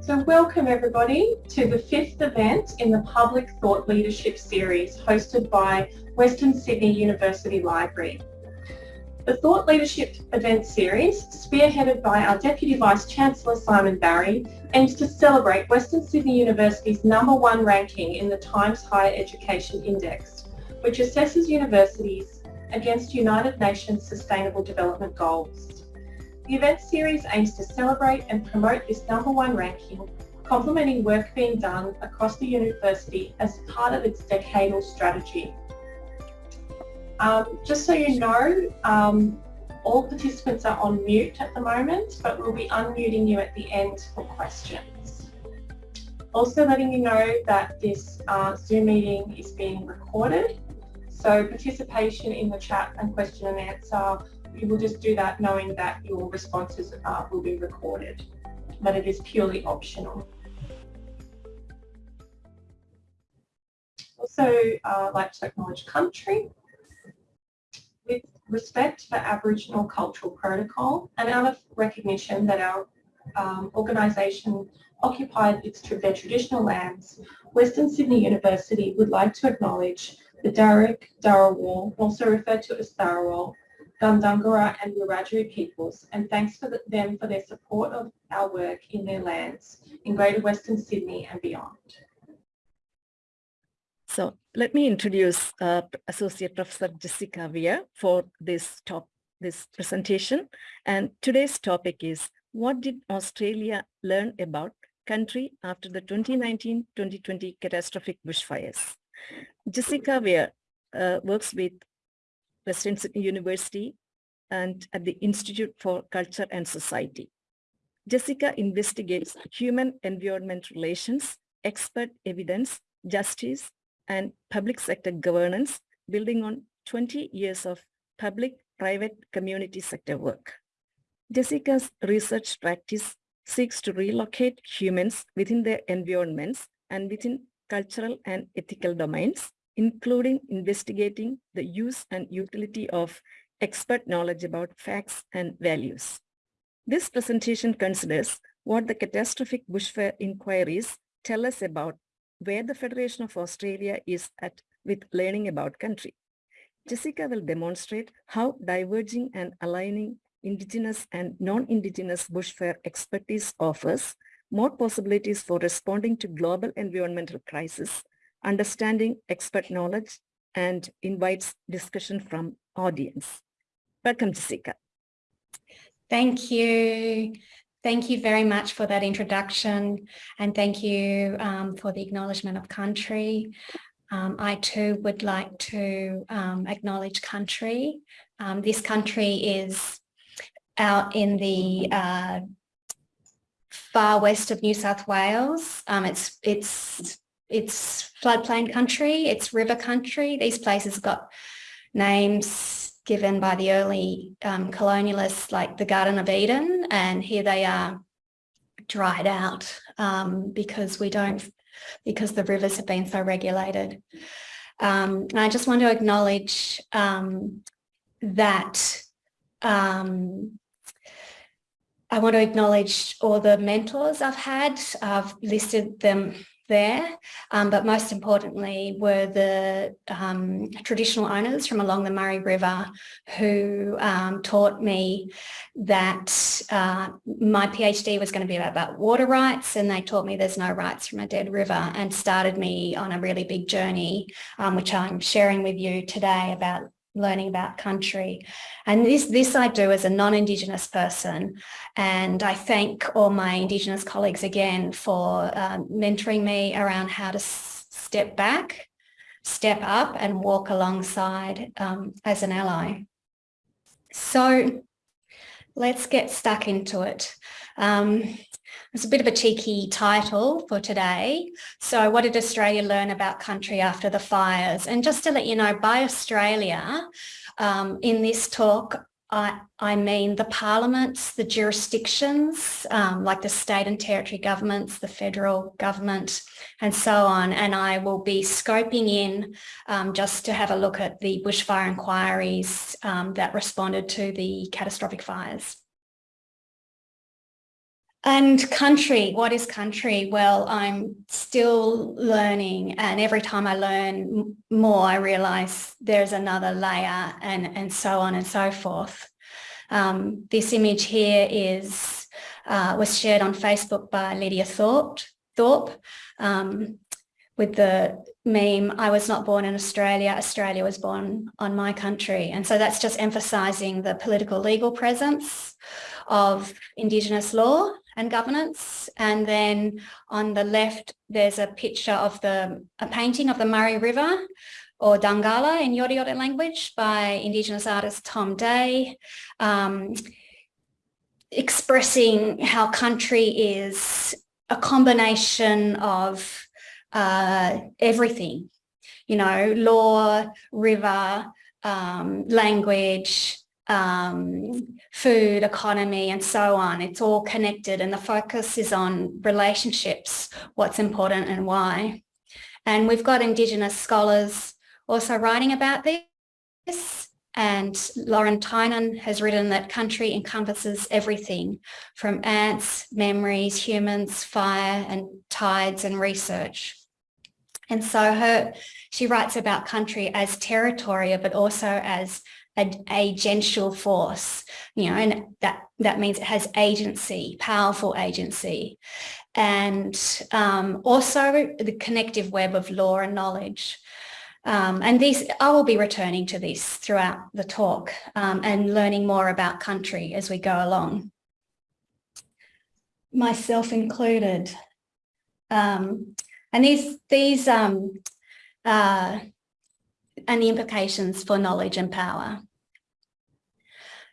So welcome everybody to the fifth event in the Public Thought Leadership Series hosted by Western Sydney University Library. The Thought Leadership Event Series, spearheaded by our Deputy Vice-Chancellor Simon Barrie, aims to celebrate Western Sydney University's number one ranking in the Times Higher Education Index, which assesses universities against United Nations Sustainable Development Goals. The event series aims to celebrate and promote this number one ranking, complementing work being done across the university as part of its decadal strategy. Um, just so you know, um, all participants are on mute at the moment, but we'll be unmuting you at the end for questions. Also letting you know that this uh, Zoom meeting is being recorded. So participation in the chat and question and answer, you will just do that knowing that your responses uh, will be recorded, but it is purely optional. Also, uh, like to acknowledge country with respect for Aboriginal cultural protocol and out of recognition that our um, organisation occupied its, their traditional lands, Western Sydney University would like to acknowledge the Darug, Dharawal, also referred to as Tharawal, Gundungurra and Wiradjuri peoples and thanks for the, them for their support of our work in their lands in Greater Western Sydney and beyond. So let me introduce uh, Associate Professor Jessica Weir for this top this presentation. And today's topic is what did Australia learn about country after the 2019-2020 catastrophic bushfires? Jessica Weir uh, works with Western University and at the Institute for Culture and Society. Jessica investigates human-environment relations, expert evidence, justice, and public sector governance, building on 20 years of public-private community sector work. Jessica's research practice seeks to relocate humans within their environments and within cultural and ethical domains, including investigating the use and utility of expert knowledge about facts and values. This presentation considers what the catastrophic bushfire inquiries tell us about where the Federation of Australia is at with learning about country. Jessica will demonstrate how diverging and aligning Indigenous and non-Indigenous bushfire expertise offers more possibilities for responding to global environmental crisis, understanding expert knowledge, and invites discussion from audience. Welcome, Jessica. Thank you. Thank you very much for that introduction and thank you um, for the acknowledgement of country. Um, I too would like to um, acknowledge country. Um, this country is out in the uh, far west of New South Wales. Um, it's it's it's floodplain country, it's river country. These places got names given by the early um, colonialists like the Garden of Eden and here they are dried out um, because we don't because the rivers have been so regulated. Um, and I just want to acknowledge um, that um, I want to acknowledge all the mentors I've had. I've listed them there, um, but most importantly were the um, traditional owners from along the Murray River who um, taught me that uh, my PhD was going to be about, about water rights and they taught me there's no rights from a dead river and started me on a really big journey, um, which I'm sharing with you today about learning about country. And this, this I do as a non-Indigenous person. And I thank all my Indigenous colleagues again for uh, mentoring me around how to step back, step up and walk alongside um, as an ally. So let's get stuck into it. Um, it's a bit of a cheeky title for today. So what did Australia learn about country after the fires? And just to let you know, by Australia, um, in this talk, I, I mean the parliaments, the jurisdictions, um, like the state and territory governments, the federal government, and so on. And I will be scoping in um, just to have a look at the bushfire inquiries um, that responded to the catastrophic fires. And country, what is country? Well, I'm still learning and every time I learn more, I realize there's another layer and, and so on and so forth. Um, this image here is uh, was shared on Facebook by Lydia Thorpe, Thorpe um, with the meme, I was not born in Australia, Australia was born on my country. And so that's just emphasising the political legal presence of Indigenous law and governance. And then on the left, there's a picture of the, a painting of the Murray River or Dhungala in Yorta Yorta language by Indigenous artist Tom Day, um, expressing how country is a combination of uh, everything, you know, law, river, um, language, um, food, economy, and so on. It's all connected and the focus is on relationships, what's important and why. And we've got Indigenous scholars also writing about this. And Lauren Tynan has written that country encompasses everything from ants, memories, humans, fire and tides and research. And so her, she writes about country as territory, but also as a agential force, you know, and that, that means it has agency, powerful agency. And um, also the connective web of law and knowledge. Um, and these, I will be returning to this throughout the talk um, and learning more about country as we go along. Myself included. Um, and these, these um, uh, and the implications for knowledge and power.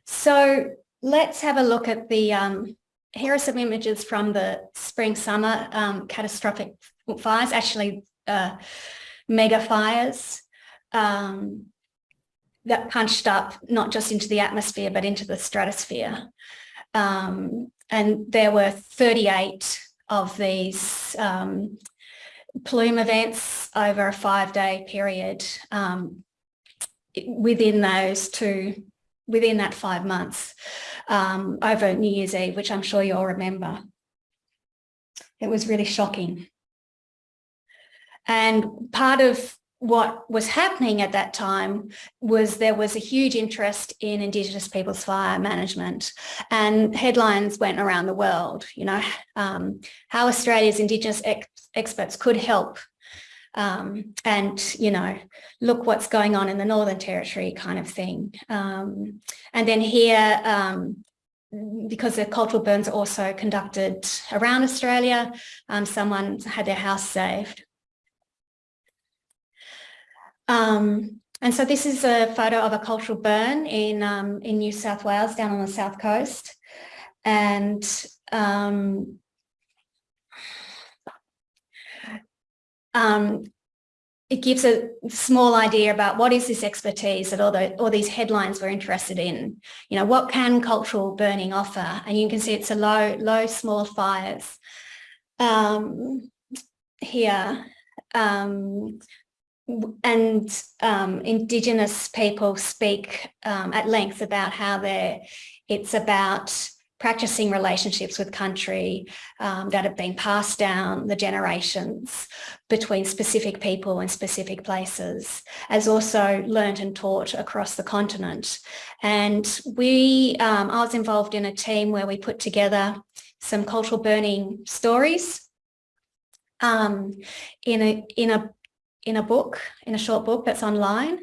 So let's have a look at the, um, here are some images from the spring summer um, catastrophic fires, actually uh, mega fires um, that punched up not just into the atmosphere, but into the stratosphere. Um, and there were 38 of these um, plume events over a five day period um, within those two, within that five months um, over New Year's Eve, which I'm sure you all remember. It was really shocking. And part of what was happening at that time was there was a huge interest in Indigenous people's fire management and headlines went around the world, you know, um, how Australia's Indigenous ex experts could help um, and, you know, look what's going on in the Northern Territory kind of thing. Um, and then here, um, because the cultural burns are also conducted around Australia, um, someone had their house saved. Um, and so this is a photo of a cultural burn in, um, in New South Wales, down on the south coast. And um, um, it gives a small idea about what is this expertise that all, the, all these headlines we're interested in. You know, what can cultural burning offer? And you can see it's a low, low, small fires um, here. Um, and um, Indigenous people speak um, at length about how it's about practicing relationships with country um, that have been passed down the generations between specific people and specific places, as also learnt and taught across the continent. And we, um, I was involved in a team where we put together some cultural burning stories um, in a in a in a book, in a short book that's online.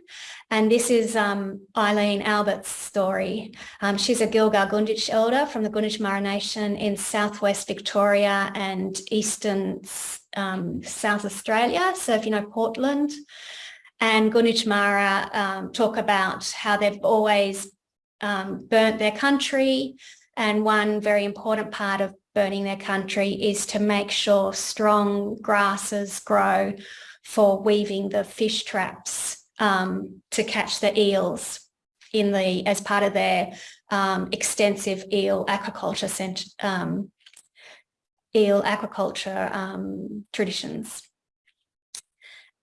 And this is um, Eileen Albert's story. Um, she's a Gunditj elder from the Gunditjmara Nation in southwest Victoria and eastern um, South Australia. So if you know Portland and Gunditjmara um, talk about how they've always um, burnt their country. And one very important part of burning their country is to make sure strong grasses grow for weaving the fish traps um, to catch the eels. in the as part of their um, extensive eel aquaculture cent- um, eel aquaculture um, traditions.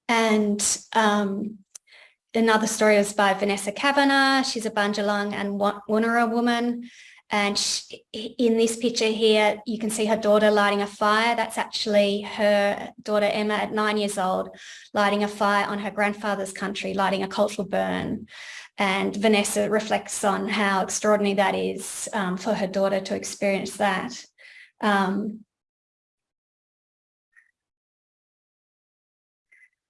And um, another story was by Vanessa Cavanagh. She's a Bundjalung and Wonnarua woman. And she, in this picture here, you can see her daughter lighting a fire. That's actually her daughter Emma at nine years old, lighting a fire on her grandfather's country, lighting a cultural burn. And Vanessa reflects on how extraordinary that is um, for her daughter to experience that. Um,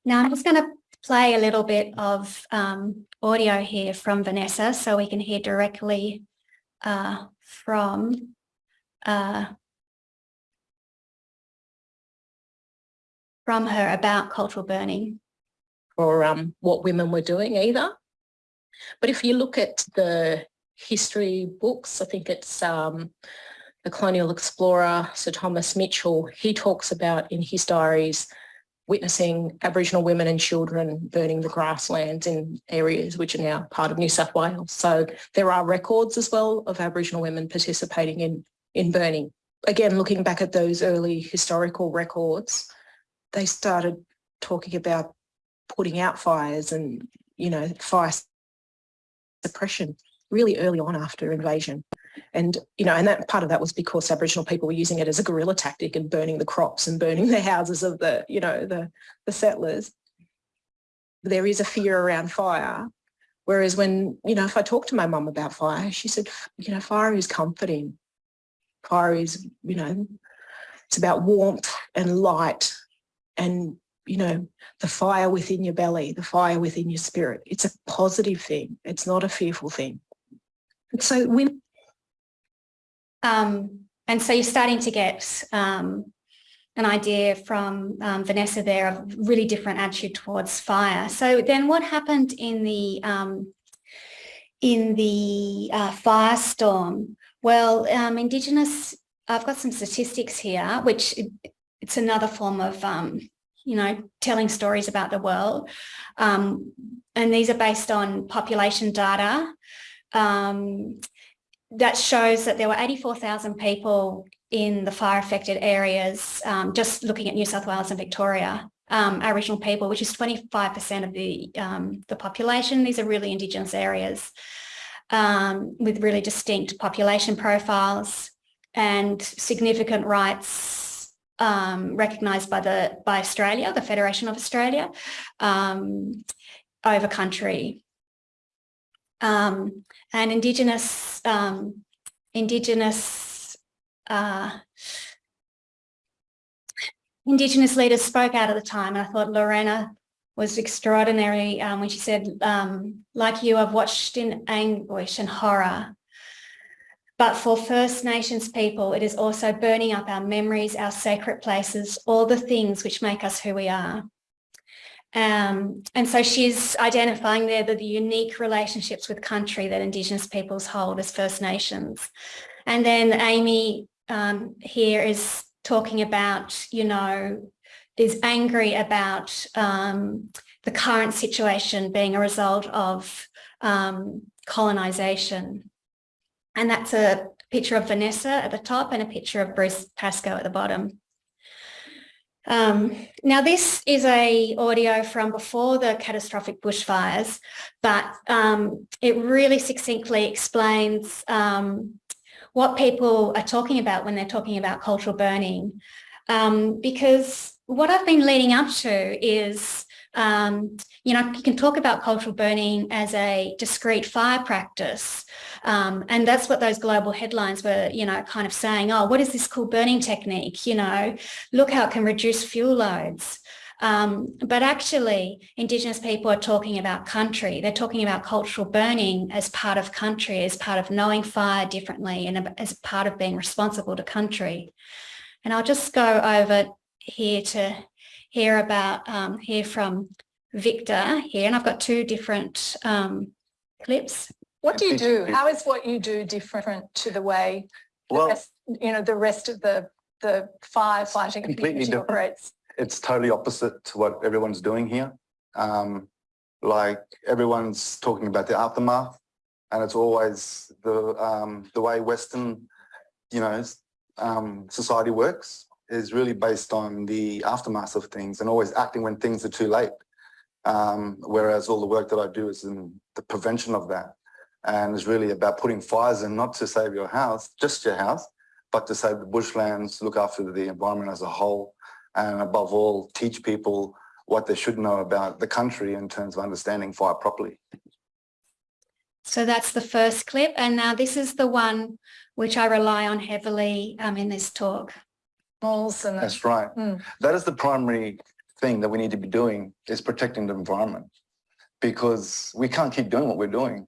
now I'm just going to play a little bit of um, audio here from Vanessa so we can hear directly uh, from uh, from her about cultural burning. or um, what women were doing either. But if you look at the history books, I think it's um, the colonial explorer, Sir Thomas Mitchell, he talks about in his diaries witnessing Aboriginal women and children burning the grasslands in areas which are now part of New South Wales. So there are records as well of Aboriginal women participating in, in burning. Again, looking back at those early historical records, they started talking about putting out fires and, you know, fire suppression really early on after invasion. And, you know, and that part of that was because Aboriginal people were using it as a guerrilla tactic and burning the crops and burning the houses of the, you know, the, the settlers. There is a fear around fire. Whereas when, you know, if I talk to my mum about fire, she said, you know, fire is comforting. Fire is, you know, it's about warmth and light and you know, the fire within your belly, the fire within your spirit. It's a positive thing. It's not a fearful thing. And so when Um, and so you're starting to get um, an idea from um, Vanessa there of really different attitude towards fire. So then what happened in the um, in the uh, firestorm? Well, um, Indigenous, I've got some statistics here, which it's another form of, um, you know, telling stories about the world. Um, and these are based on population data. Um, that shows that there were 84,000 people in the fire affected areas, um, just looking at New South Wales and Victoria, um, Aboriginal people, which is 25% of the, um, the population. These are really Indigenous areas um, with really distinct population profiles and significant rights um, recognised by the by Australia, the Federation of Australia, um, over country. Um, and Indigenous um, Indigenous uh, Indigenous leaders spoke out at the time, and I thought Lorena was extraordinary um, when she said, um, "Like you, I've watched in anguish and horror." But for First Nations people, it is also burning up our memories, our sacred places, all the things which make us who we are. Um, and so she's identifying there the, the unique relationships with country that Indigenous peoples hold as First Nations. And then Amy um, here is talking about, you know, is angry about um, the current situation being a result of um, colonisation. And that's a picture of Vanessa at the top and a picture of Bruce Pascoe at the bottom. Um, now this is a audio from before the catastrophic bushfires, but um, it really succinctly explains um, what people are talking about when they're talking about cultural burning. Um, because what I've been leading up to is, um, you know, you can talk about cultural burning as a discrete fire practice. Um, and that's what those global headlines were, you know, kind of saying, oh, what is this cool burning technique? You know, look how it can reduce fuel loads. Um, but actually, Indigenous people are talking about country. They're talking about cultural burning as part of country, as part of knowing fire differently and as part of being responsible to country. And I'll just go over here to hear about, um, hear from Victor here. And I've got two different um, clips. What do you do? How is what you do different to the way, the Well, rest, you know, the rest of the, the firefighting Completely different. operates? it's totally opposite to what everyone's doing here. Um, like everyone's talking about the aftermath And it's always the, um, the way Western, you know, um, society works is really based on the aftermath of things and always acting when things are too late. Um, whereas all the work that I do is in the prevention of that. And it's really about putting fires in, not to save your house, just your house, but to save the bushlands, look after the environment as a whole, and above all, teach people what they should know about the country in terms of understanding fire properly. So that's the first clip. And now this is the one which I rely on heavily um, in this talk. Malls and That's right. Mm. That is the primary thing that we need to be doing is protecting the environment because we can't keep doing what we're doing.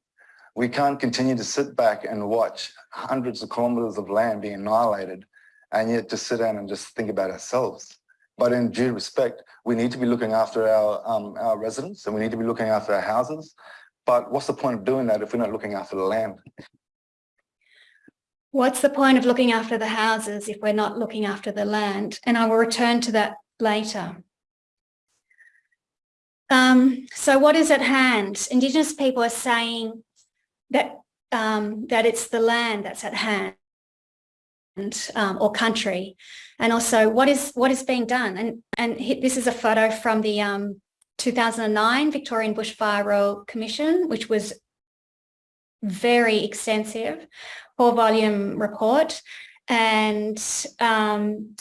We can't continue to sit back and watch hundreds of kilometers of land being annihilated and yet just sit down and just think about ourselves. But in due respect, we need to be looking after our, um, our residents and we need to be looking after our houses. But what's the point of doing that if we're not looking after the land? What's the point of looking after the houses if we're not looking after the land? And I will return to that later. Um, so what is at hand? Indigenous people are saying that um, that it's the land that's at hand um, or country. And also what is what is being done? And, and this is a photo from the um, 2009 Victorian Bushfire Royal Commission, which was very extensive four volume report and um,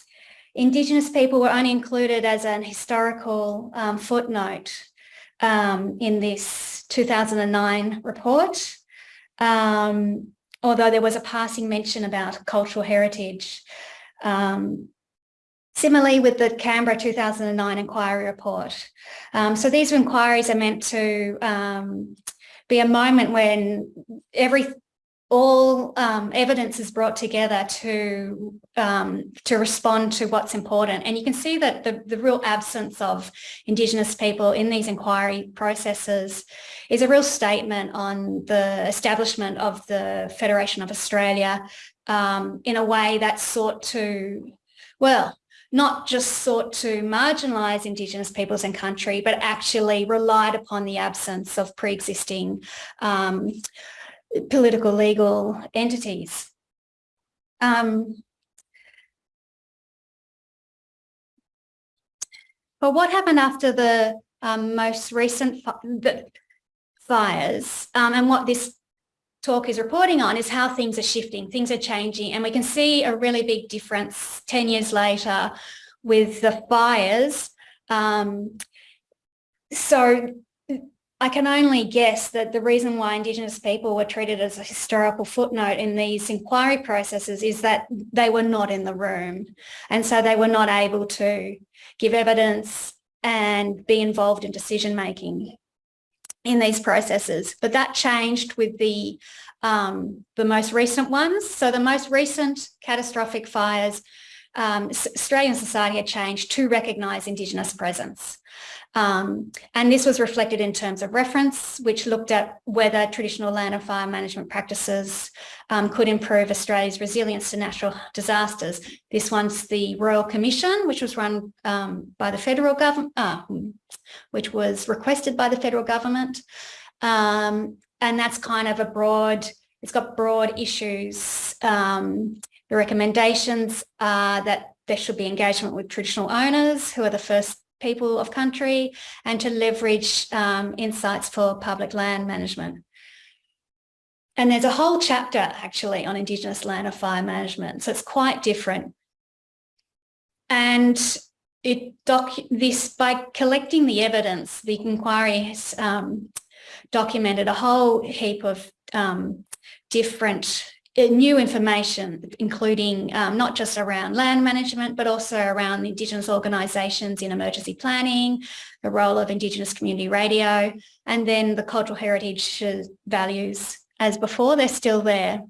Indigenous people were only included as an historical um, footnote um, in this 2009 report, um, although there was a passing mention about cultural heritage. Um, Similarly with the Canberra 2009 inquiry report. Um, so these inquiries are meant to um, be a moment when every all um, evidence is brought together to um, to respond to what's important. And you can see that the, the real absence of Indigenous people in these inquiry processes is a real statement on the establishment of the Federation of Australia um, in a way that sought to, well, not just sought to marginalise Indigenous peoples and country, but actually relied upon the absence of pre-existing um, political legal entities. Um, but what happened after the um, most recent fires um, and what this talk is reporting on is how things are shifting, things are changing and we can see a really big difference 10 years later with the fires. Um, so I can only guess that the reason why Indigenous people were treated as a historical footnote in these inquiry processes is that they were not in the room. And so they were not able to give evidence and be involved in decision making in these processes. But that changed with the, um, the most recent ones. So the most recent catastrophic fires, um, Australian society had changed to recognise Indigenous presence. Um, and this was reflected in terms of reference, which looked at whether traditional land and fire management practices um, could improve Australia's resilience to natural disasters. This one's the Royal Commission, which was run um, by the federal government, uh, which was requested by the federal government. Um, and that's kind of a broad, it's got broad issues. Um, the recommendations are that there should be engagement with traditional owners who are the first people of country and to leverage um, insights for public land management. And there's a whole chapter actually on Indigenous land and fire management. So it's quite different. And it doc this by collecting the evidence, the inquiry has um, documented a whole heap of um, different new information, including um, not just around land management, but also around Indigenous organisations in emergency planning, the role of Indigenous community radio, and then the cultural heritage uh, values as before, they're still there.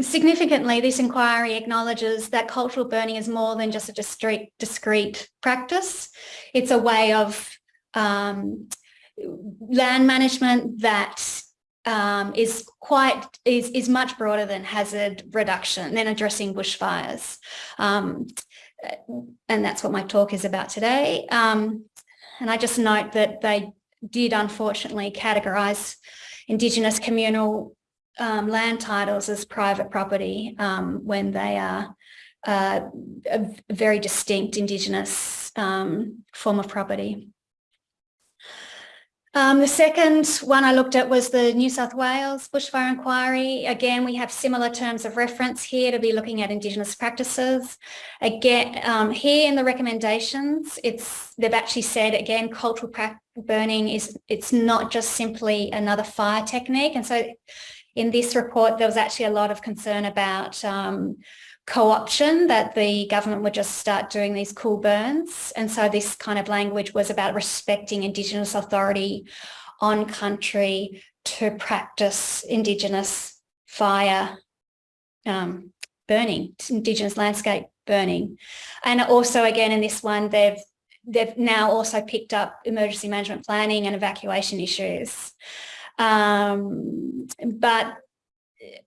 Significantly, this inquiry acknowledges that cultural burning is more than just a discrete, discrete practice. It's a way of um, land management that um, is quite is is much broader than hazard reduction than addressing bushfires, um, and that's what my talk is about today. Um, and I just note that they did unfortunately categorise Indigenous communal um, land titles as private property um, when they are uh, a very distinct Indigenous um, form of property. Um, the second one I looked at was the New South Wales bushfire inquiry. Again, we have similar terms of reference here to be looking at Indigenous practices. Again, um, here in the recommendations, it's they've actually said again, cultural burning is it's not just simply another fire technique. And so in this report, there was actually a lot of concern about um, co-option that the government would just start doing these cool burns. And so this kind of language was about respecting Indigenous authority on country to practice Indigenous fire um, burning, Indigenous landscape burning. And also again in this one, they've they've now also picked up emergency management planning and evacuation issues. Um, but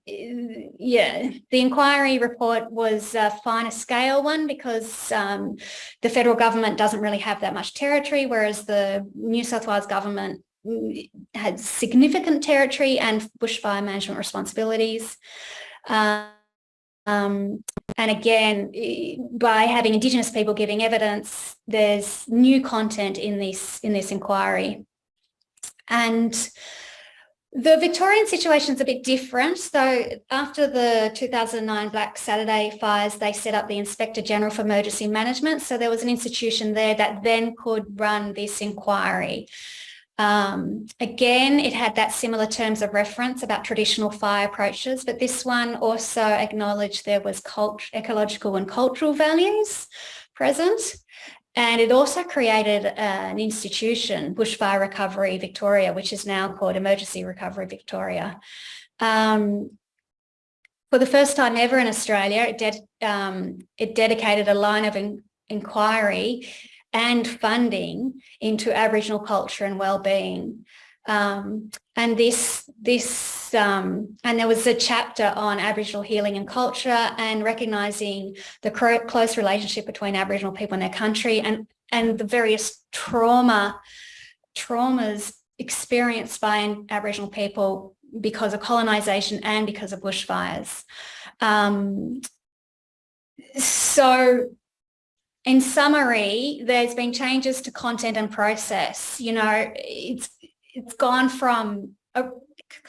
yeah, the inquiry report was a finer scale one because um, the federal government doesn't really have that much territory, whereas the New South Wales government mm, had significant territory and bushfire management responsibilities. Um, um, and again, by having Indigenous people giving evidence, there's new content in this in this inquiry. And the Victorian situation is a bit different. So after the 2009 Black Saturday fires, they set up the Inspector General for Emergency Management. So there was an institution there that then could run this inquiry. Um, again, it had that similar terms of reference about traditional fire approaches, but this one also acknowledged there was cult ecological and cultural values present. And it also created uh, an institution, Bushfire Recovery Victoria, which is now called Emergency Recovery Victoria. Um, for the first time ever in Australia, it, um, it dedicated a line of in inquiry and funding into Aboriginal culture and well-being. Um, and this, this, um, and there was a chapter on Aboriginal healing and culture and recognising the close relationship between Aboriginal people and their country and, and the various trauma, traumas experienced by Aboriginal people because of colonisation and because of bushfires. Um, so in summary, there's been changes to content and process. You know, it's it's gone from a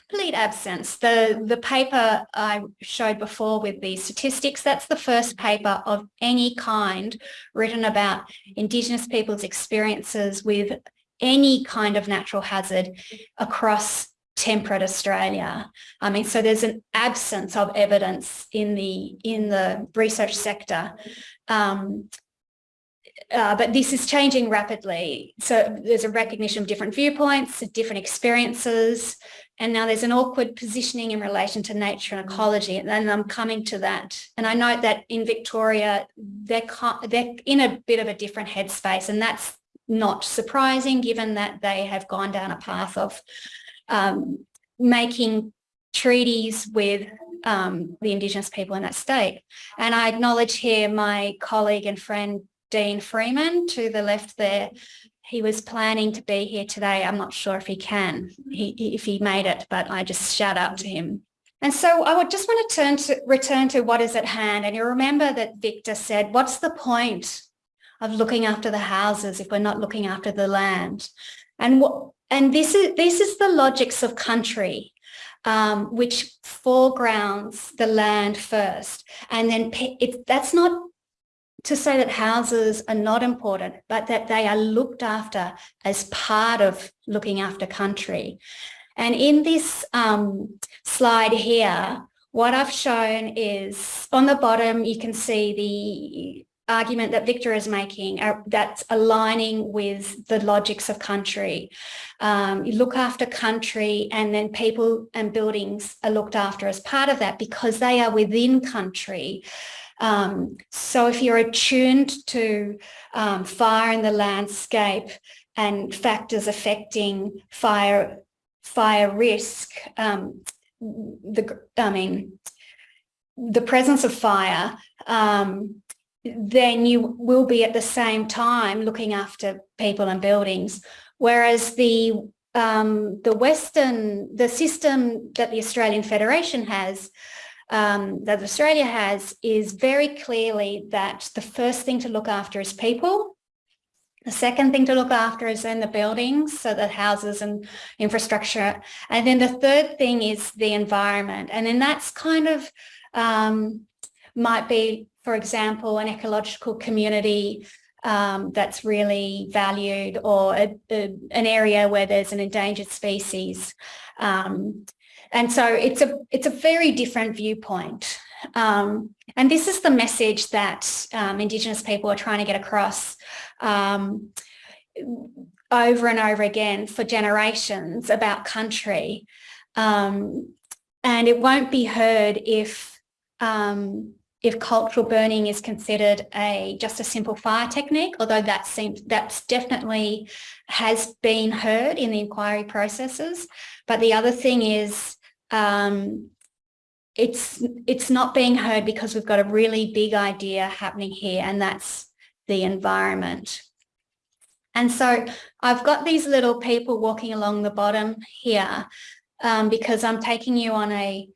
complete absence. The, the paper I showed before with the statistics, that's the first paper of any kind written about Indigenous people's experiences with any kind of natural hazard across temperate Australia. I mean, so there's an absence of evidence in the in the research sector. Um, uh, but this is changing rapidly. So there's a recognition of different viewpoints, different experiences, and now there's an awkward positioning in relation to nature and ecology. And then I'm coming to that. And I note that in Victoria, they're, they're in a bit of a different headspace, and that's not surprising given that they have gone down a path of um, making treaties with um, the Indigenous people in that state. And I acknowledge here my colleague and friend Dean Freeman to the left there. He was planning to be here today. I'm not sure if he can, he, if he made it, but I just shout out to him. And so I would just want to turn to return to what is at hand. And you remember that Victor said, what's the point of looking after the houses if we're not looking after the land? And what and this is this is the logics of country um, which foregrounds the land first. And then it, that's not to say that houses are not important, but that they are looked after as part of looking after country. And in this um, slide here, what I've shown is on the bottom, you can see the argument that Victor is making uh, that's aligning with the logics of country. Um, you look after country and then people and buildings are looked after as part of that because they are within country. Um, so if you're attuned to um, fire in the landscape and factors affecting fire fire risk, um, the I mean the presence of fire, um, then you will be at the same time looking after people and buildings. Whereas the um, the Western, the system that the Australian Federation has, um, that Australia has, is very clearly that the first thing to look after is people. The second thing to look after is in the buildings, so the houses and infrastructure. And then the third thing is the environment. And then that's kind of um, might be, for example, an ecological community um, that's really valued or a, a, an area where there's an endangered species. Um, and so it's a, it's a very different viewpoint. Um, and this is the message that um, Indigenous people are trying to get across um, over and over again for generations about country. Um, and it won't be heard if um, if cultural burning is considered a just a simple fire technique, although that seems that's definitely has been heard in the inquiry processes. But the other thing is um, it's it's not being heard because we've got a really big idea happening here, and that's the environment. And so I've got these little people walking along the bottom here um, because I'm taking you on a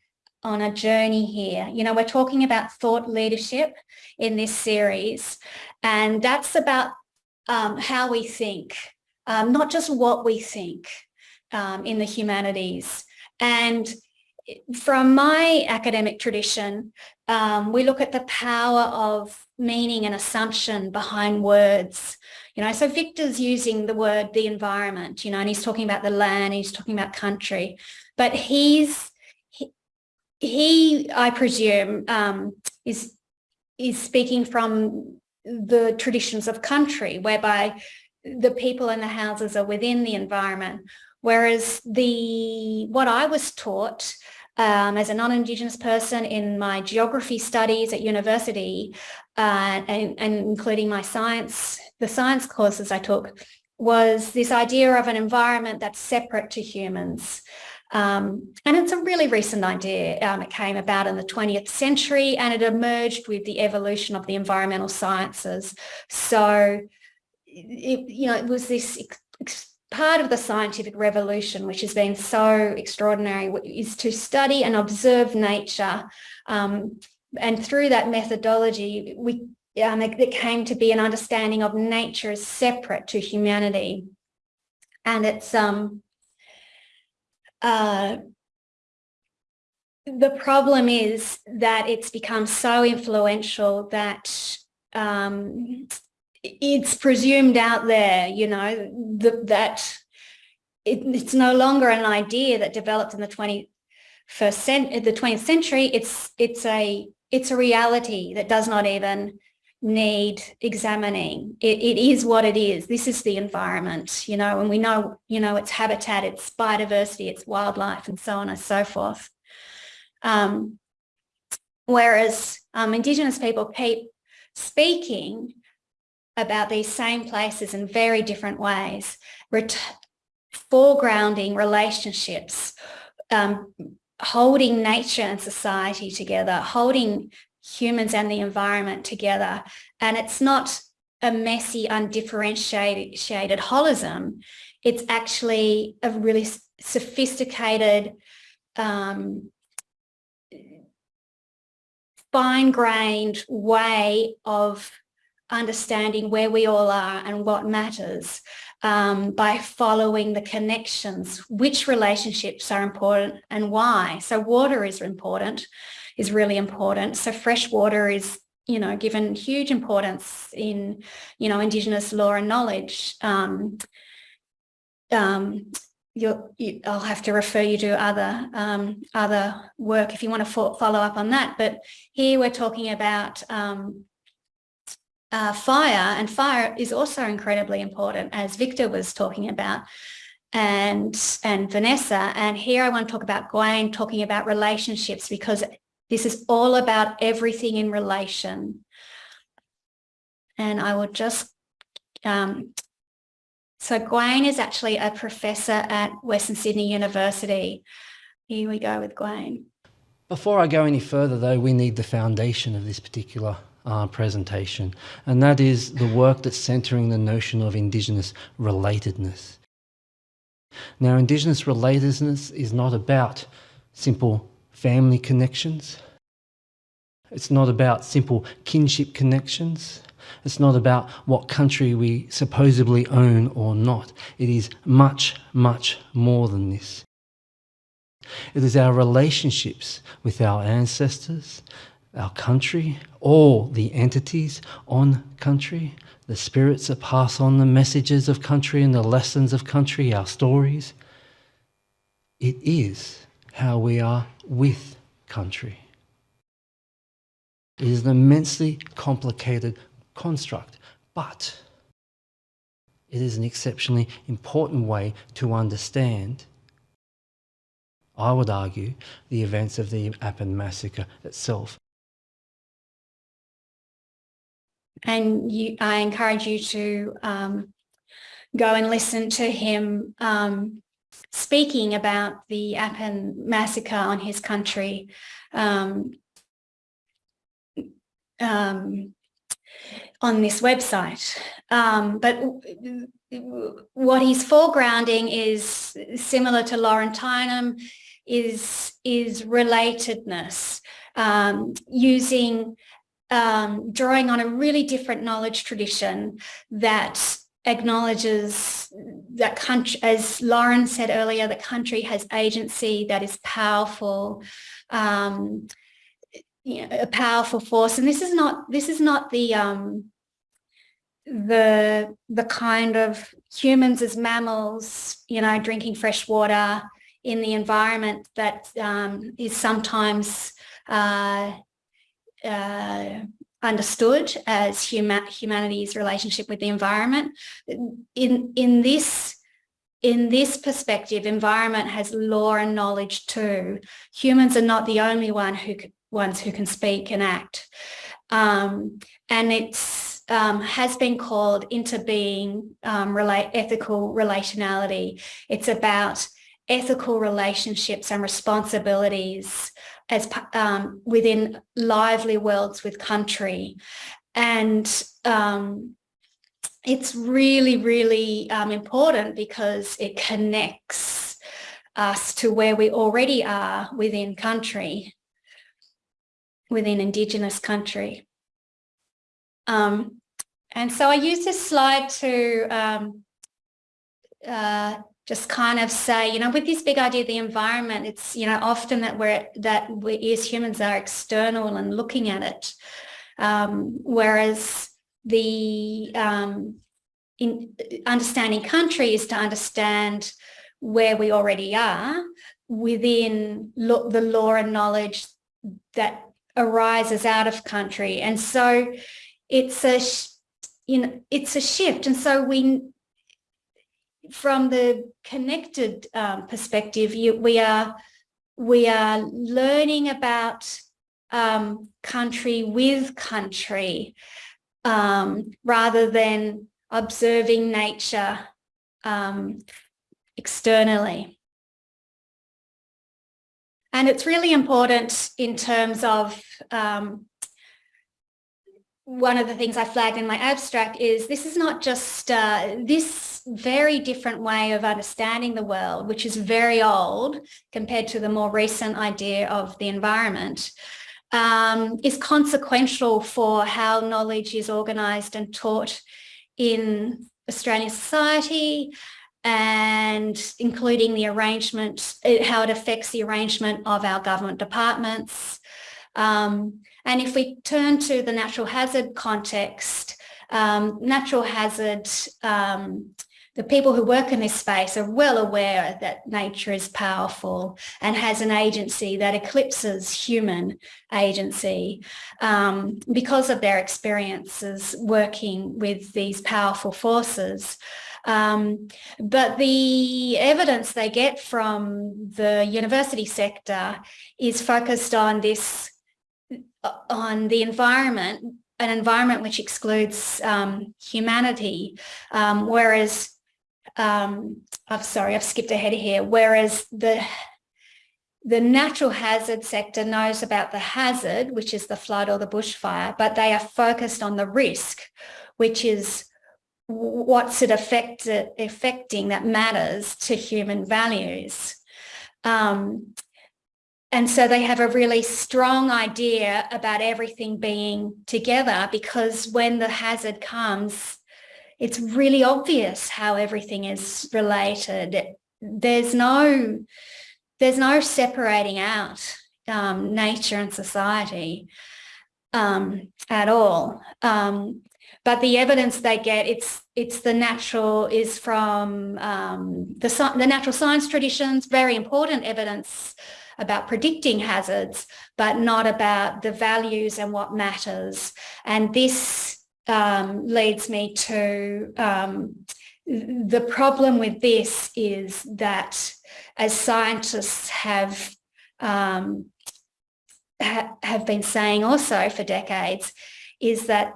on a journey here. You know, we're talking about thought leadership in this series, and that's about um, how we think, um, not just what we think um, in the humanities. And from my academic tradition, um, we look at the power of meaning and assumption behind words. You know, so Victor's using the word the environment, you know, and he's talking about the land, he's talking about country, but he's he, I presume, um, is is speaking from the traditions of country, whereby the people and the houses are within the environment. Whereas the what I was taught um, as a non-Indigenous person in my geography studies at university, uh, and, and including my science, the science courses I took, was this idea of an environment that's separate to humans. Um, and it's a really recent idea. Um, it came about in the 20th century and it emerged with the evolution of the environmental sciences. So, it, you know, it was this part of the scientific revolution, which has been so extraordinary, is to study and observe nature. Um, and through that methodology, we um, it, it came to be an understanding of nature as separate to humanity. And it's um, uh, the problem is that it's become so influential that um, it's presumed out there, you know, that it, it's no longer an idea that developed in the 21st cent the 20th century. It's it's a it's a reality that does not even need examining. It, it is what it is. This is the environment, you know, and we know, you know, its habitat, its biodiversity, its wildlife, and so on and so forth. Um, whereas um, Indigenous people keep speaking about these same places in very different ways, foregrounding relationships, um, holding nature and society together, holding humans and the environment together. And it's not a messy, undifferentiated holism. It's actually a really sophisticated, um, fine-grained way of understanding where we all are and what matters um, by following the connections, which relationships are important and why. So water is important is really important. So fresh water is, you know, given huge importance in, you know, Indigenous law and knowledge. Um, um, you, I'll have to refer you to other um, other work if you want to fo follow up on that. But here we're talking about um, uh, fire, and fire is also incredibly important, as Victor was talking about and and Vanessa. And here I want to talk about Gawaian talking about relationships because this is all about everything in relation. And I will just, um, so Gawaian is actually a professor at Western Sydney University. Here we go with Gawaian. Before I go any further though, we need the foundation of this particular uh, presentation, and that is the work that's centering the notion of Indigenous relatedness. Now, Indigenous relatedness is not about simple family connections. It's not about simple kinship connections. It's not about what country we supposedly own or not. It is much, much more than this. It is our relationships with our ancestors, our country, all the entities on country, the spirits that pass on the messages of country and the lessons of country, our stories. It is how we are with country. It is an immensely complicated construct, but it is an exceptionally important way to understand, I would argue, the events of the Appin massacre itself. and you, I encourage you to um, go and listen to him um, speaking about the Appin massacre on his country. Um, um on this website. Um, but what he's foregrounding is similar to Laurentianum, is, is relatedness, um, using um, drawing on a really different knowledge tradition that acknowledges that country, as Lauren said earlier, the country has agency that is powerful, um, you know, a powerful force. And this is not this is not the um, the the kind of humans as mammals, you know, drinking fresh water in the environment that um, is sometimes uh, uh, understood as huma humanity's relationship with the environment. In, in, this, in this perspective, environment has law and knowledge too. Humans are not the only one who ones who can speak and act. Um, and it's um, has been called interbeing um, ethical relationality. It's about ethical relationships and responsibilities as um, within lively worlds with country. And um, it's really, really um, important because it connects us to where we already are within country, within Indigenous country. Um, and so I use this slide to um, uh, just kind of say, you know, with this big idea the environment, it's, you know, often that we're, that we as humans are external and looking at it. Um, whereas the um, in understanding country is to understand where we already are within the law and knowledge that arises out of country. And so it's a, you know, it's a shift. And so we, from the connected um, perspective, you, we are we are learning about um, country with country um, rather than observing nature um, externally. And it's really important in terms of um, one of the things I flagged in my abstract is this is not just uh, this very different way of understanding the world, which is very old compared to the more recent idea of the environment, um, is consequential for how knowledge is organised and taught in Australian society and including the arrangement, how it affects the arrangement of our government departments, um, and if we turn to the natural hazard context, um, natural hazard, um, the people who work in this space are well aware that nature is powerful and has an agency that eclipses human agency um, because of their experiences working with these powerful forces. Um, but the evidence they get from the university sector is focused on this on the environment, an environment which excludes um, humanity, um, whereas, um, I'm sorry, I've skipped ahead here, whereas the the natural hazard sector knows about the hazard, which is the flood or the bushfire, but they are focused on the risk, which is what's it affect, affecting that matters to human values. Um, and so they have a really strong idea about everything being together because when the hazard comes, it's really obvious how everything is related. There's no, there's no separating out um, nature and society um, at all. Um, but the evidence they get, it's it's the natural is from um, the the natural science traditions, very important evidence about predicting hazards, but not about the values and what matters. And this um, leads me to um, the problem with this is that as scientists have um, ha have been saying also for decades, is that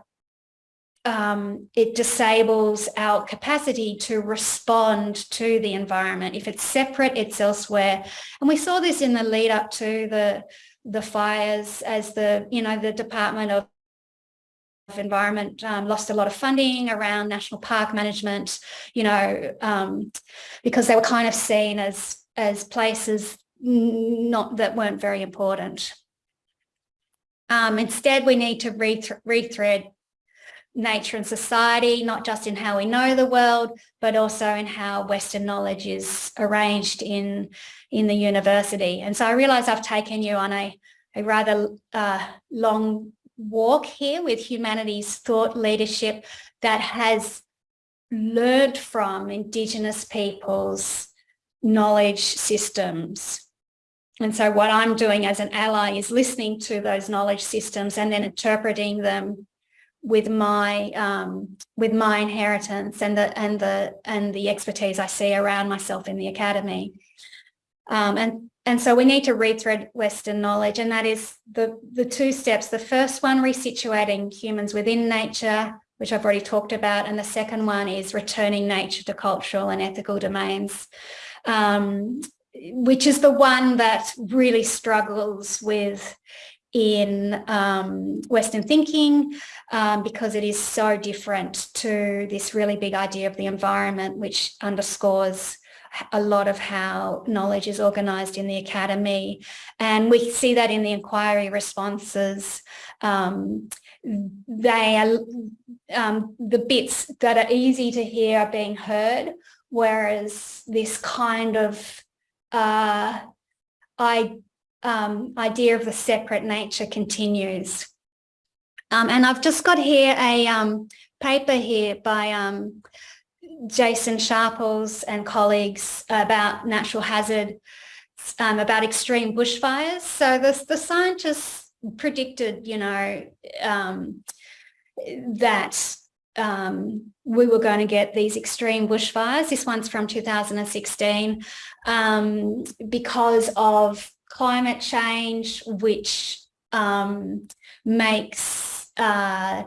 um, it disables our capacity to respond to the environment. If it's separate, it's elsewhere. And we saw this in the lead up to the, the fires as the, you know, the Department of Environment um, lost a lot of funding around national park management, you know, um, because they were kind of seen as, as places not that weren't very important. Um, instead, we need to rethread nature and society, not just in how we know the world, but also in how Western knowledge is arranged in, in the university. And so I realise I've taken you on a, a rather uh, long walk here with humanities thought leadership that has learned from Indigenous peoples' knowledge systems. And so what I'm doing as an ally is listening to those knowledge systems and then interpreting them with my um, with my inheritance and the and the and the expertise I see around myself in the academy. Um, and and so we need to rethread Western knowledge, and that is the the two steps. The first one, resituating humans within nature, which I've already talked about, and the second one is returning nature to cultural and ethical domains. Um, which is the one that really struggles with in um, Western thinking um, because it is so different to this really big idea of the environment, which underscores a lot of how knowledge is organised in the academy. And we see that in the inquiry responses. Um, they are, um, the bits that are easy to hear are being heard, whereas this kind of uh, I um, idea of the separate nature continues. Um, and I've just got here a um, paper here by um, Jason Sharples and colleagues about natural hazard, um, about extreme bushfires. So the, the scientists predicted, you know, um, that um, we were going to get these extreme bushfires. This one's from 2016 um, because of climate change, which um, makes uh,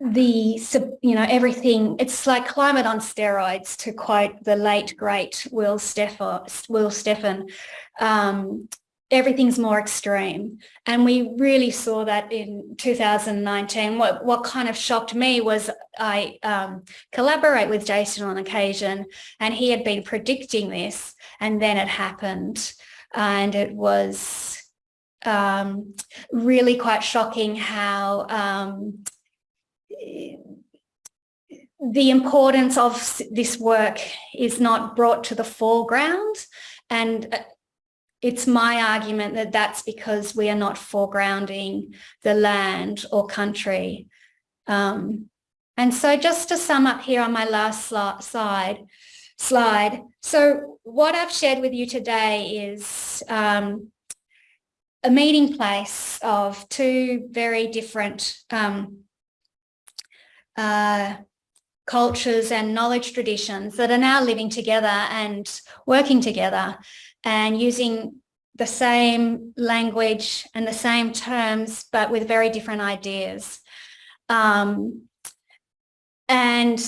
the, you know, everything, it's like climate on steroids to quote the late, great Will, Steffen, Will Steffen. Um, everything's more extreme. And we really saw that in 2019. What, what kind of shocked me was I um, collaborate with Jason on occasion and he had been predicting this and then it happened and it was um, really quite shocking how um, the importance of this work is not brought to the foreground and uh, it's my argument that that's because we are not foregrounding the land or country. Um, and so just to sum up here on my last slide, slide. So what I've shared with you today is um, a meeting place of two very different um, uh, cultures and knowledge traditions that are now living together and working together and using the same language and the same terms, but with very different ideas. Um, and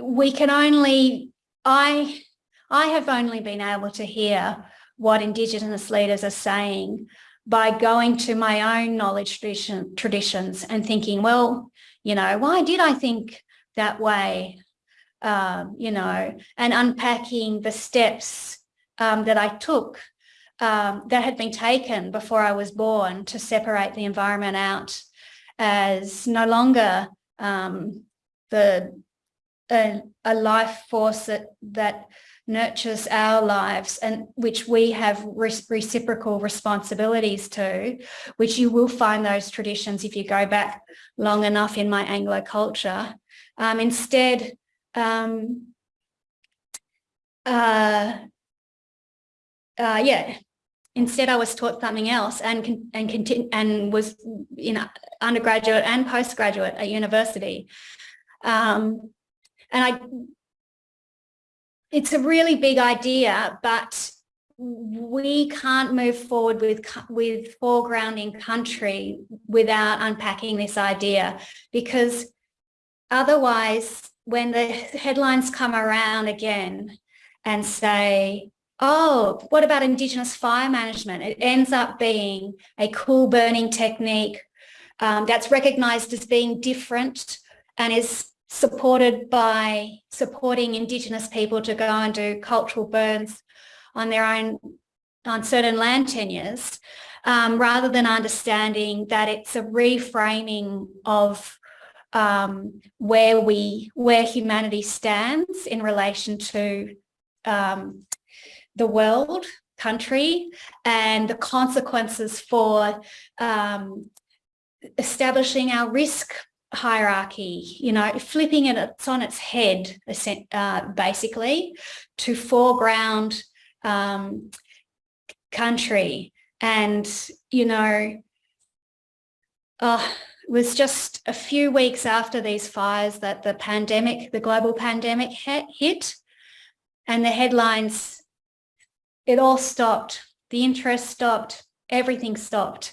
we can only, I, I have only been able to hear what Indigenous leaders are saying by going to my own knowledge tradition, traditions and thinking, well, You know, why did I think that way? Um, you know, and unpacking the steps um, that I took um, that had been taken before I was born to separate the environment out as no longer um, the a, a, life force that that nurtures our lives and which we have re reciprocal responsibilities to, which you will find those traditions if you go back long enough in my Anglo culture. Um, instead, um, uh, uh, yeah, instead I was taught something else and and continue and was you know undergraduate and postgraduate at university. Um, and I it's a really big idea, but we can't move forward with with foregrounding country without unpacking this idea because otherwise when the headlines come around again and say oh what about indigenous fire management? It ends up being a cool burning technique um, that's recognized as being different and is supported by supporting Indigenous people to go and do cultural burns on their own, on certain land tenures, um, rather than understanding that it's a reframing of um, where we, where humanity stands in relation to um, the world, country, and the consequences for um, establishing our risk hierarchy, you know, flipping it on its head, uh, basically, to foreground um, country. And, you know, uh, it was just a few weeks after these fires that the pandemic, the global pandemic hit and the headlines, it all stopped. The interest stopped, everything stopped.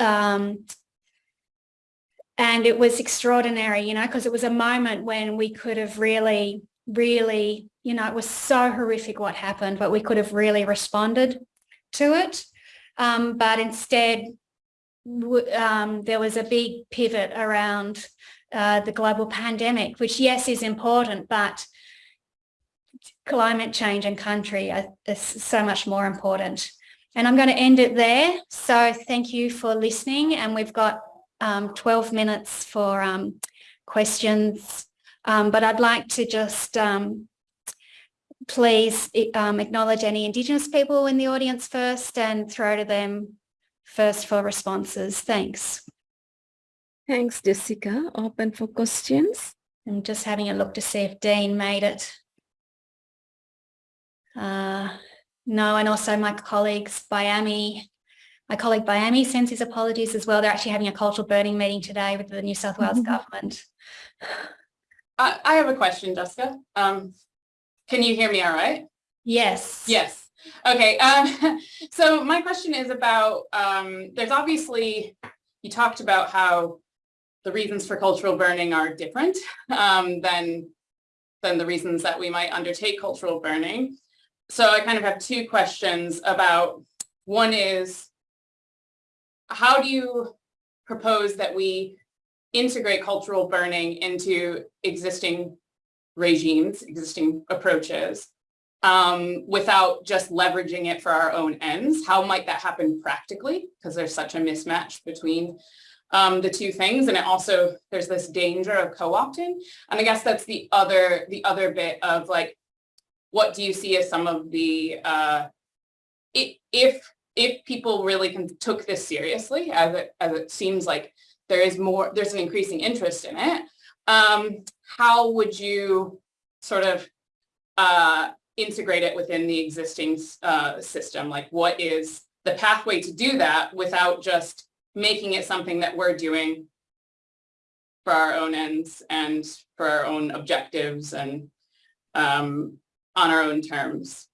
Um, and it was extraordinary, you know, because it was a moment when we could have really, really, you know, it was so horrific what happened, but we could have really responded to it. Um, but instead, um, there was a big pivot around uh, the global pandemic, which yes, is important, but climate change and country are, are so much more important. And I'm going to end it there. So thank you for listening. And we've got um, 12 minutes for um, questions, um, but I'd like to just um, please um, acknowledge any Indigenous people in the audience first and throw to them first for responses. Thanks. Thanks, Jessica. Open for questions. I'm just having a look to see if Dean made it. Uh, no, and also my colleagues, Biami, my colleague Biami sends his apologies as well. They're actually having a cultural burning meeting today with the New South Wales mm -hmm. government. I, I have a question, Jessica. Um, can you hear me all right? Yes. Yes. Okay. Um, so my question is about, um, there's obviously, you talked about how the reasons for cultural burning are different um, than, than the reasons that we might undertake cultural burning. So I kind of have two questions about, one is, how do you propose that we integrate cultural burning into existing regimes, existing approaches, um, without just leveraging it for our own ends? How might that happen practically? Because there's such a mismatch between um, the two things. And it also, there's this danger of co-opting. And I guess that's the other, the other bit of like, what do you see as some of the, uh, if if people really can, took this seriously, as it, as it seems like there is more, there's an increasing interest in it, um, how would you sort of uh, integrate it within the existing uh, system? Like what is the pathway to do that without just making it something that we're doing for our own ends and for our own objectives and um, on our own terms?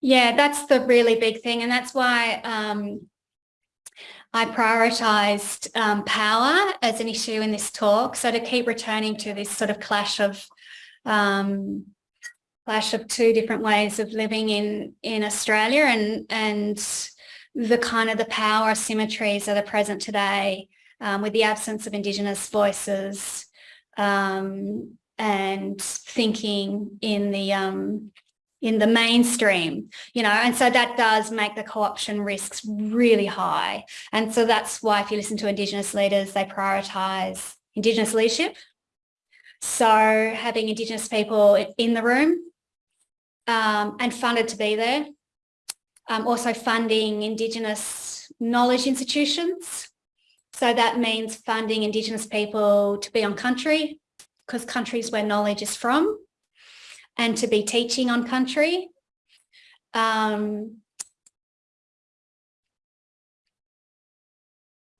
Yeah, that's the really big thing. And that's why um, I prioritised um, power as an issue in this talk. So to keep returning to this sort of clash of um, clash of two different ways of living in in Australia and and the kind of the power asymmetries that are present today um, with the absence of Indigenous voices um, and thinking in the um, in the mainstream, you know, and so that does make the co-option risks really high. And so that's why if you listen to Indigenous leaders, they prioritise Indigenous leadership. So having Indigenous people in the room um, and funded to be there. Um, also funding Indigenous knowledge institutions. So that means funding Indigenous people to be on country, because countries where knowledge is from and to be teaching on country. Um,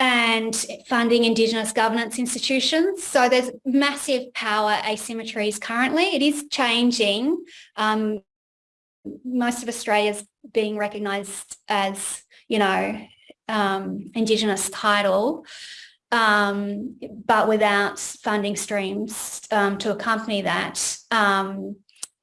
and funding Indigenous governance institutions. So there's massive power asymmetries currently. It is changing. Um, most of Australia's being recognised as, you know, um, Indigenous title um, but without funding streams um, to accompany that. Um,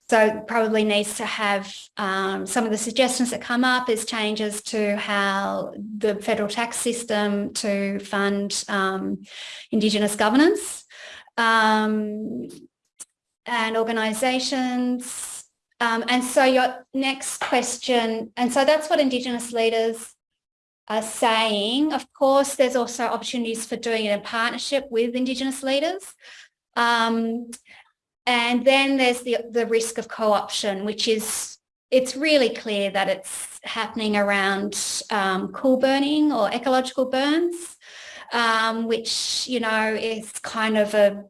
so probably needs to have um, some of the suggestions that come up is changes to how the federal tax system to fund um, Indigenous governance um, and organisations. and so your next question, and so that's what Indigenous leaders are saying. Of course, there's also opportunities for doing it in partnership with Indigenous leaders. Um, and then there's the, the risk of co-option, which is, it's really clear that it's happening around um, cool burning or ecological burns, um, which, you know, is kind of a,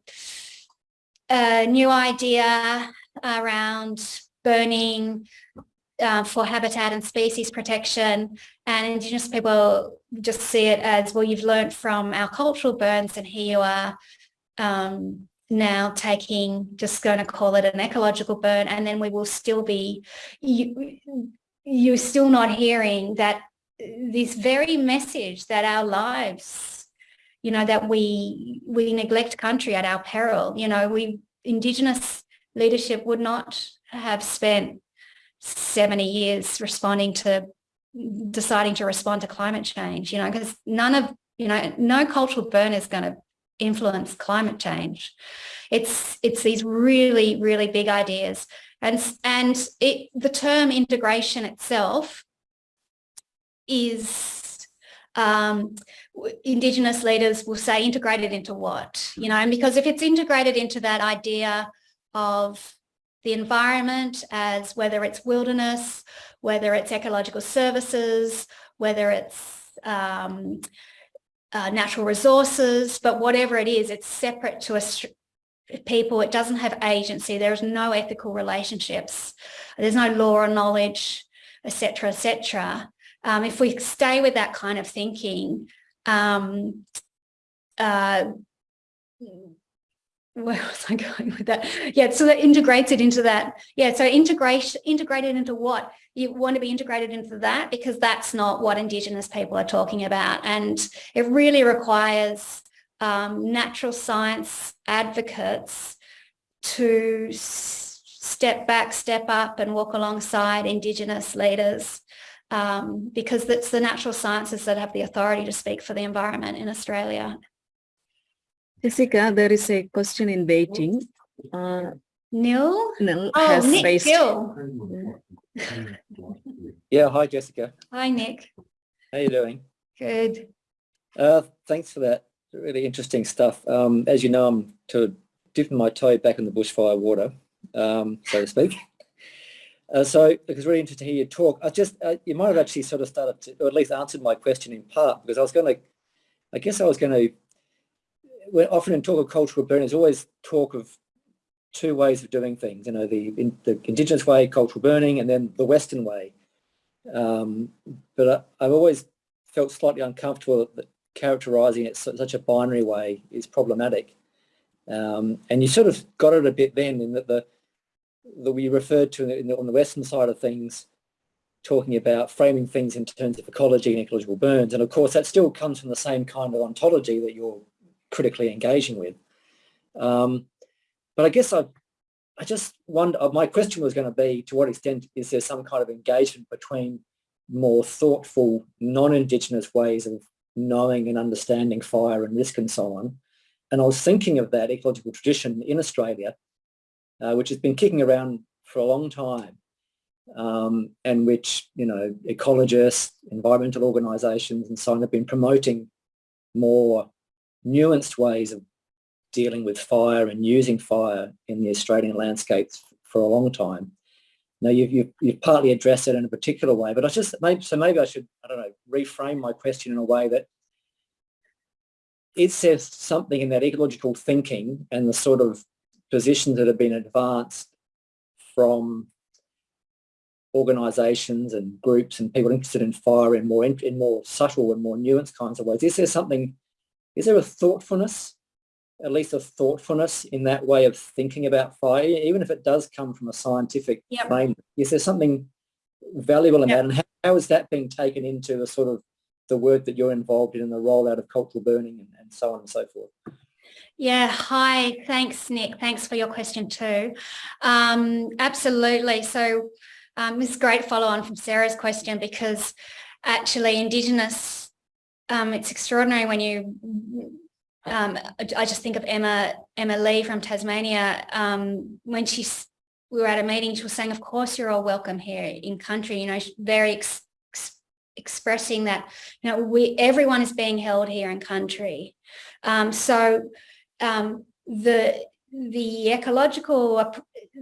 a new idea around burning uh, for habitat and species protection. And Indigenous people just see it as, well, you've learned from our cultural burns and here you are um, now taking, just going to call it an ecological burn. And then we will still be, you, you're still not hearing that this very message that our lives, you know, that we, we neglect country at our peril, you know, we, Indigenous leadership would not have spent 70 years responding to deciding to respond to climate change, you know, because none of, you know, no cultural burn is going to influence climate change. It's it's these really, really big ideas. And, and it, the term integration itself is um, Indigenous leaders will say integrated into what, you know, and because if it's integrated into that idea of the environment as whether it's wilderness, whether it's ecological services, whether it's um, uh, natural resources, but whatever it is, it's separate to people. It doesn't have agency. There's no ethical relationships. There's no law or knowledge, etc., etc. Um, if we stay with that kind of thinking, um, uh, where was I going with that? Yeah, so that integrates it into that. Yeah, so integration, integrated into what? You want to be integrated into that because that's not what Indigenous people are talking about. And it really requires um, natural science advocates to step back, step up and walk alongside Indigenous leaders um, because it's the natural sciences that have the authority to speak for the environment in Australia Jessica, there is a question in waiting. Uh, Neil? Neil oh, has Nick raised. Gill. Yeah, hi Jessica. Hi, Nick. How you doing? Good. Uh, thanks for that. Really interesting stuff. Um, as you know, I'm to dipping my toe back in the bushfire water, um, so to speak. Uh, so it was really interesting to hear you talk. I just, uh, you might have actually sort of started to, or at least answered my question in part, because I was going to, I guess I was going to when often in talk of cultural burning, there's always talk of two ways of doing things. You know, the in, the indigenous way, cultural burning, and then the Western way. Um, but I, have always felt slightly uncomfortable that characterising it such a binary way is problematic. Um, and you sort of got it a bit then in that the that we referred to the, on the Western side of things, talking about framing things in terms of ecology and ecological burns. And of course, that still comes from the same kind of ontology that you're critically engaging with. Um, but I guess I, I just wonder, uh, my question was going to be to what extent is there some kind of engagement between more thoughtful non-Indigenous ways of knowing and understanding fire and risk and so on. And I was thinking of that ecological tradition in Australia, uh, which has been kicking around for a long time um, and which, you know, ecologists, environmental organisations and so on have been promoting more nuanced ways of dealing with fire and using fire in the Australian landscapes for a long time. Now you've, you've, you've partly addressed it in a particular way, but I just maybe so maybe I should I don't know reframe my question in a way that it says something in that ecological thinking and the sort of positions that have been advanced from organisations and groups and people interested in fire in more in more subtle and more nuanced kinds of ways. Is there something? Is there a thoughtfulness at least a thoughtfulness in that way of thinking about fire, even if it does come from a scientific yep. framework. Is there something valuable in yep. that? And how, how is that being taken into the sort of the work that you're involved in and the rollout of cultural burning and, and so on and so forth? Yeah, hi, thanks Nick. Thanks for your question too. Um, absolutely. So um, this is great follow on from Sarah's question because actually Indigenous, um, it's extraordinary when you um, I just think of Emma Emma Lee from Tasmania. Um, when she we were at a meeting she was saying of course you're all welcome here in country you know very ex, ex, expressing that you know we everyone is being held here in country. Um, so um, the the ecological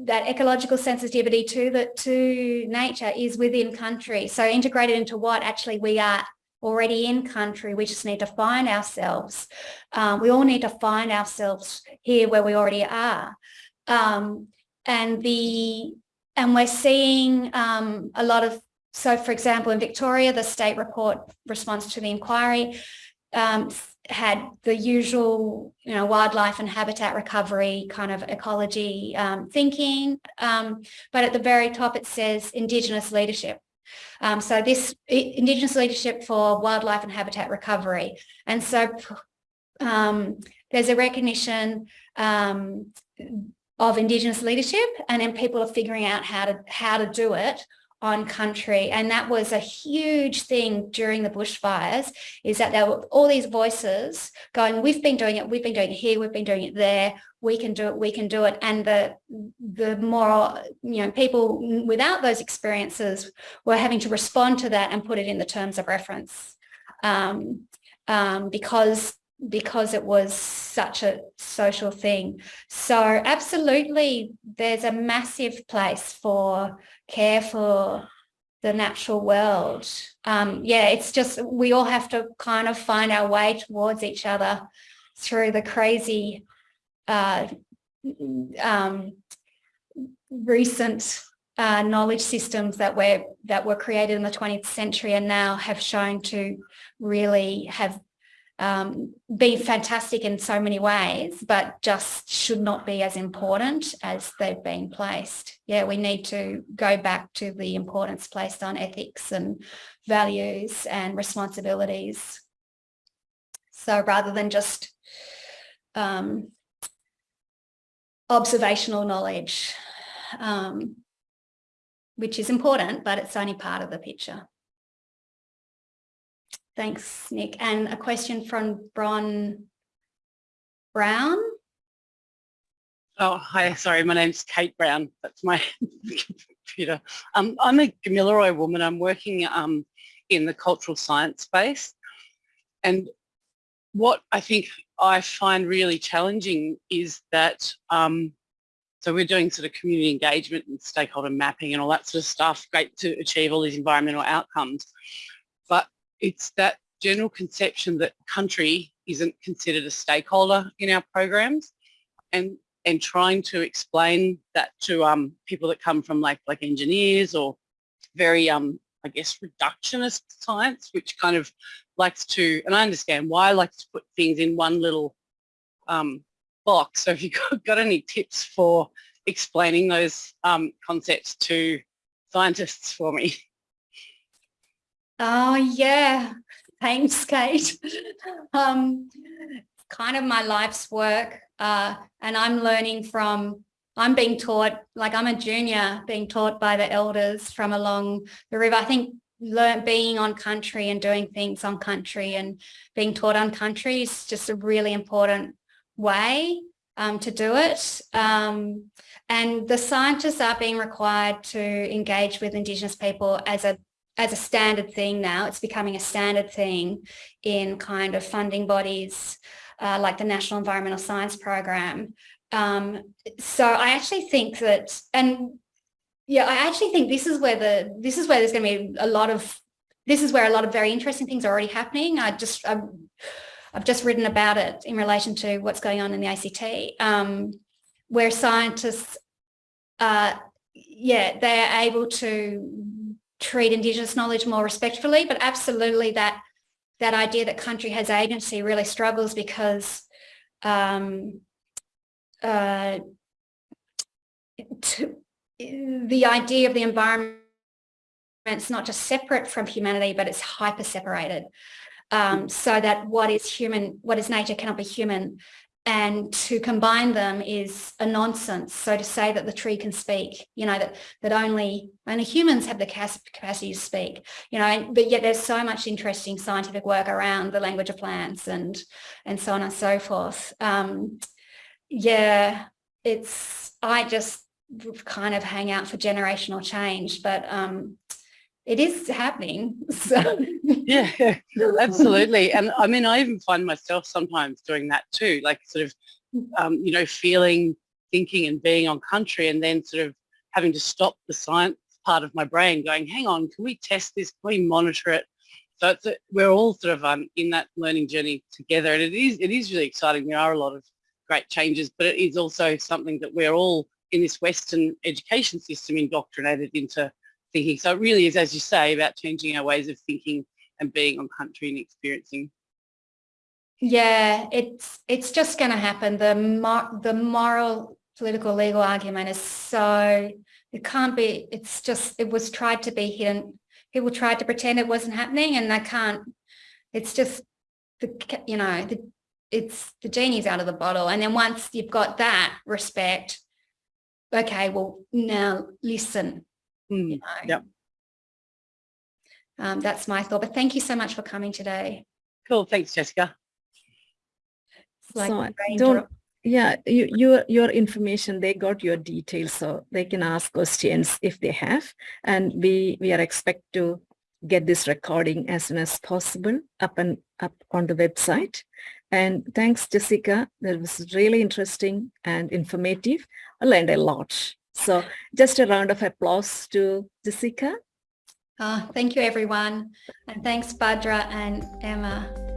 that ecological sensitivity to the to nature is within country. So integrated into what actually we are already in country. We just need to find ourselves. Um, we all need to find ourselves here where we already are. Um, and the and we're seeing um, a lot of, so for example, in Victoria, the state report response to the inquiry um, had the usual, you know, wildlife and habitat recovery kind of ecology um, thinking. Um, but at the very top, it says Indigenous leadership. Um, so this Indigenous leadership for wildlife and habitat recovery. And so um, there's a recognition um, of Indigenous leadership and then people are figuring out how to how to do it on country. And that was a huge thing during the bushfires is that there were all these voices going, we've been doing it, we've been doing it here, we've been doing it there, we can do it, we can do it. And the, the more, you know, people without those experiences were having to respond to that and put it in the terms of reference um, um, because because it was such a social thing. So absolutely, there's a massive place for care for the natural world. Um, yeah, it's just, we all have to kind of find our way towards each other through the crazy uh, um, recent uh, knowledge systems that were that were created in the 20th century and now have shown to really have um, be fantastic in so many ways, but just should not be as important as they've been placed. Yeah, we need to go back to the importance placed on ethics and values and responsibilities. So rather than just um, observational knowledge, um, which is important, but it's only part of the picture. Thanks, Nick. And a question from Bron Brown. Oh, hi. Sorry, my name's Kate Brown. That's my computer. Um, I'm a Gamilaroi woman. I'm working um, in the cultural science space. And what I think I find really challenging is that, um, so we're doing sort of community engagement and stakeholder mapping and all that sort of stuff, great to achieve all these environmental outcomes. It's that general conception that country isn't considered a stakeholder in our programs and and trying to explain that to um, people that come from like like engineers or very um, I guess reductionist science which kind of likes to and I understand why I like to put things in one little um, box. So if you've got, got any tips for explaining those um, concepts to scientists for me Oh yeah, thanks, Kate. um, kind of my life's work, uh, and I'm learning from. I'm being taught, like I'm a junior, being taught by the elders from along the river. I think learn being on country and doing things on country and being taught on country is just a really important way um, to do it. Um, and the scientists are being required to engage with Indigenous people as a as a standard thing now. It's becoming a standard thing in kind of funding bodies uh, like the National Environmental Science Program. Um, so I actually think that, and yeah, I actually think this is where the this is where there's going to be a lot of this is where a lot of very interesting things are already happening. I just I've, I've just written about it in relation to what's going on in the ACT, um, where scientists, uh, yeah, they are able to treat Indigenous knowledge more respectfully, but absolutely that that idea that country has agency really struggles because um, uh, to, the idea of the environment it's not just separate from humanity, but it's hyper separated. Um, so that what is human, what is nature cannot be human. And to combine them is a nonsense. So to say that the tree can speak, you know, that that only only humans have the capacity to speak, you know, but yet there's so much interesting scientific work around the language of plants and and so on and so forth. Um, yeah, it's I just kind of hang out for generational change, but um, it is happening. So. yeah, absolutely. And I mean, I even find myself sometimes doing that too, like sort of, um, you know, feeling, thinking and being on country and then sort of having to stop the science part of my brain going, hang on, can we test this? Can we monitor it? So it's a, we're all sort of um, in that learning journey together. And it is, it is really exciting. There are a lot of great changes, but it is also something that we're all in this Western education system indoctrinated into thinking. So it really is, as you say, about changing our ways of thinking and being on country and experiencing. Yeah, it's it's just going to happen. The mor the moral, political, legal argument is so it can't be. It's just it was tried to be hidden. People tried to pretend it wasn't happening, and they can't. It's just the you know the it's the genie's out of the bottle. And then once you've got that respect, okay, well now listen, Mm, you know. Yep. Um, that's my thought. But thank you so much for coming today. Cool. Thanks, Jessica. It's like So, don't- drop. Yeah, you, your your information, they got your details, so they can ask questions if they have. And we we are expect to get this recording as soon as possible up and up on the website. And thanks, Jessica. That was really interesting and informative. I learned a lot. So just a round of applause to Jessica. Ah, thank you, everyone. And thanks, Badra and Emma.